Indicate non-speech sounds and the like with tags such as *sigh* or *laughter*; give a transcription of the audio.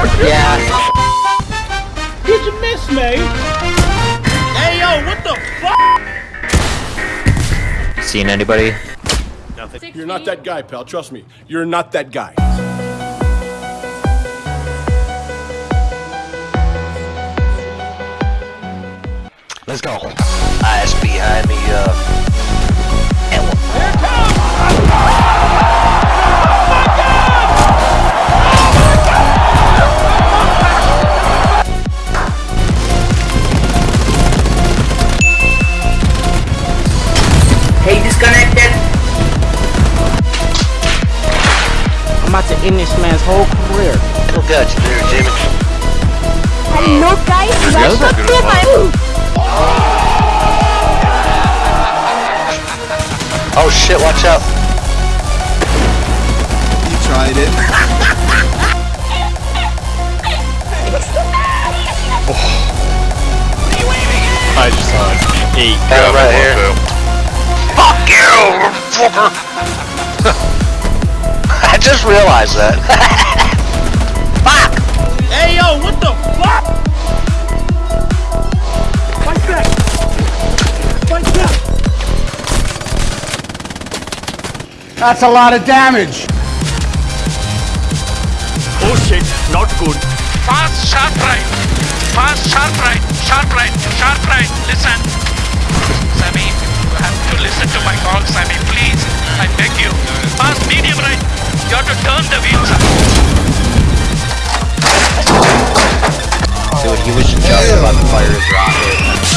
Yeah. Did you miss me? Hey yo, what the fuck? Seen anybody? Nothing. You're not that guy, pal. Trust me. You're not that guy. Let's go. Eyes behind me, uh. I'm about to end this man's whole career. It'll get you there, Jimmy. Hello guys, welcome to my Oh shit, watch out. You tried it. I just saw it. Eight. Yeah, right here. Fuck you, fucker! I just realized that. *laughs* Fuck! Hey yo, what the fuck? Fight back! Fight back! That's a lot of damage. Oh shit, not good. Fast, sharp right. Fast, sharp right. Sharp right. Sharp right. Listen. Sammy, Dude, he was just about to fire his rocket.